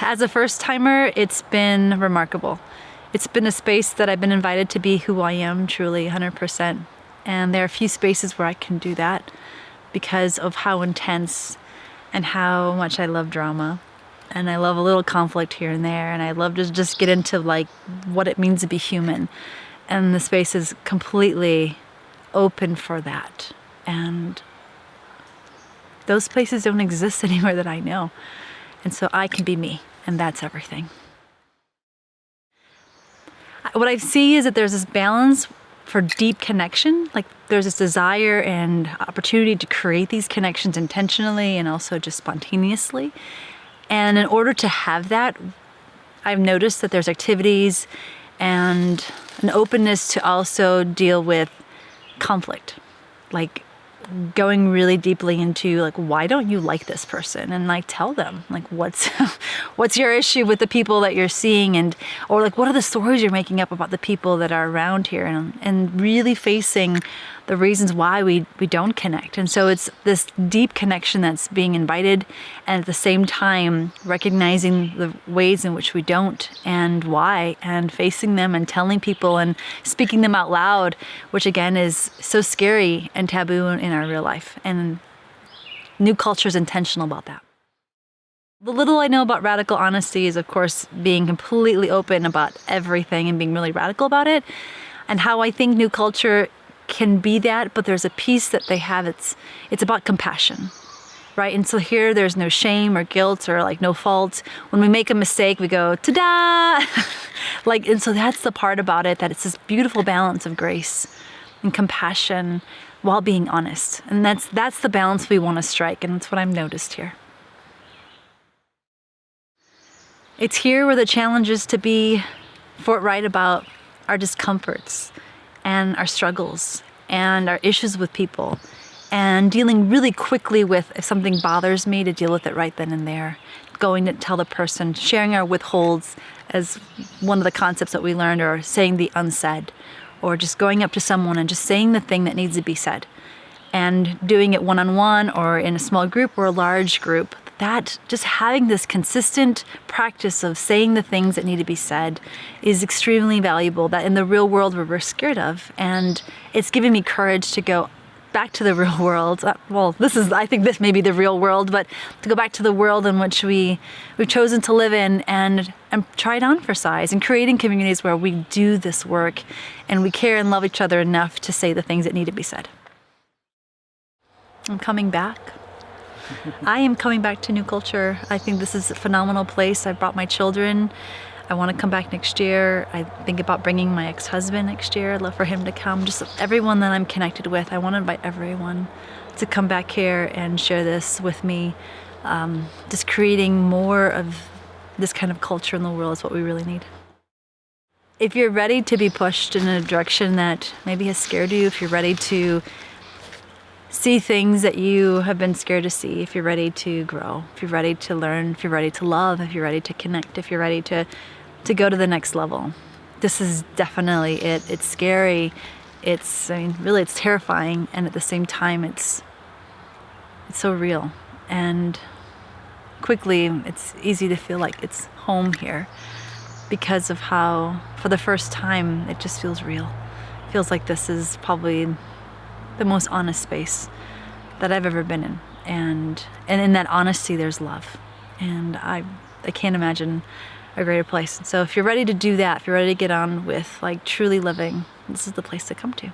as a first timer, it's been remarkable. It's been a space that I've been invited to be who I am truly 100%. And there are a few spaces where I can do that because of how intense and how much I love drama. And I love a little conflict here and there. And I love to just get into like what it means to be human. And the space is completely open for that. And those places don't exist anywhere that I know. And so I can be me, and that's everything. What I see is that there's this balance for deep connection. Like there's this desire and opportunity to create these connections intentionally and also just spontaneously. And in order to have that, I've noticed that there's activities and an openness to also deal with conflict. Like going really deeply into like why don't you like this person? And like tell them like what's what's your issue with the people that you're seeing? And or like what are the stories you're making up about the people that are around here? And and really facing the reasons why we, we don't connect. And so it's this deep connection that's being invited and at the same time recognizing the ways in which we don't and why and facing them and telling people and speaking them out loud, which again is so scary and taboo in our real life. And new culture is intentional about that. The little I know about radical honesty is, of course, being completely open about everything and being really radical about it. And how I think new culture can be that, but there's a piece that they have. It's it's about compassion, right? And so here, there's no shame or guilt or like no fault. When we make a mistake, we go ta-da, like. And so that's the part about it that it's this beautiful balance of grace and compassion while being honest. And that's that's the balance we want to strike, and that's what I've noticed here. It's here where the challenge is to be forthright about our discomforts and our struggles and our issues with people and dealing really quickly with if something bothers me to deal with it right then and there. Going to tell the person sharing our withholds as one of the concepts that we learned or saying the unsaid or just going up to someone and just saying the thing that needs to be said and doing it one-on-one -on -one or in a small group or a large group that just having this consistent practice of saying the things that need to be said is extremely valuable that in the real world where we're scared of. And it's given me courage to go back to the real world. Uh, well this is I think this may be the real world but to go back to the world in which we we've chosen to live in and and try it on for size and creating communities where we do this work and we care and love each other enough to say the things that need to be said. I'm coming back I am coming back to New Culture. I think this is a phenomenal place. I brought my children. I want to come back next year. I think about bringing my ex-husband next year. I'd love for him to come. Just everyone that I'm connected with. I want to invite everyone to come back here and share this with me. Um, just creating more of this kind of culture in the world is what we really need. If you're ready to be pushed in a direction that maybe has scared you, if you're ready to see things that you have been scared to see if you're ready to grow, if you're ready to learn, if you're ready to love, if you're ready to connect, if you're ready to, to go to the next level. This is definitely it. It's scary. It's, I mean, really it's terrifying. And at the same time, it's, it's so real. And quickly, it's easy to feel like it's home here because of how, for the first time, it just feels real. It feels like this is probably the most honest space that I've ever been in. And, and in that honesty, there's love. And I, I can't imagine a greater place. So if you're ready to do that, if you're ready to get on with like truly living, this is the place to come to.